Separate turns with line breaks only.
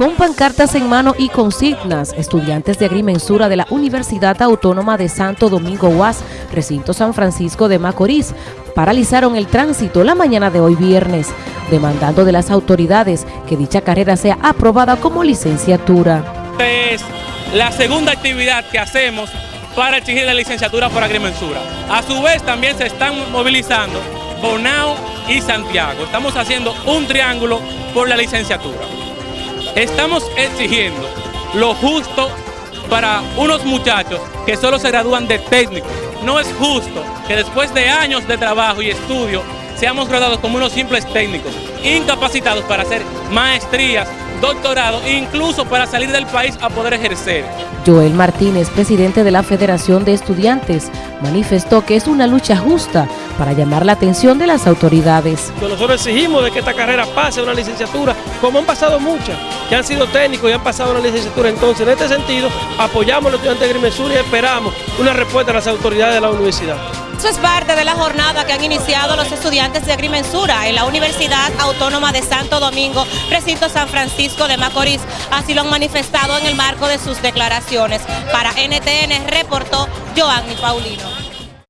Con pancartas en mano y consignas, estudiantes de agrimensura de la Universidad Autónoma de Santo Domingo UAS, recinto San Francisco de Macorís, paralizaron el tránsito la mañana de hoy viernes, demandando de las autoridades que dicha carrera sea aprobada como licenciatura.
Es la segunda actividad que hacemos para exigir la licenciatura por agrimensura. A su vez también se están movilizando Bonao y Santiago. Estamos haciendo un triángulo por la licenciatura. Estamos exigiendo lo justo para unos muchachos que solo se gradúan de técnico. No es justo que después de años de trabajo y estudio seamos graduados como unos simples técnicos, incapacitados para hacer maestrías, doctorado e incluso para salir del país a poder ejercer.
Joel Martínez, presidente de la Federación de Estudiantes, manifestó que es una lucha justa para llamar la atención de las autoridades.
Nosotros exigimos de que esta carrera pase a una licenciatura, como han pasado muchas, que han sido técnicos y han pasado a una licenciatura. Entonces, en este sentido, apoyamos a los estudiantes de Grimensura y esperamos una respuesta de las autoridades de la universidad.
Eso es parte de la jornada que han iniciado los estudiantes de agrimensura en la Universidad Autónoma de Santo Domingo, recinto San Francisco de Macorís. Así lo han manifestado en el marco de sus declaraciones. Para NTN reportó Joanny Paulino.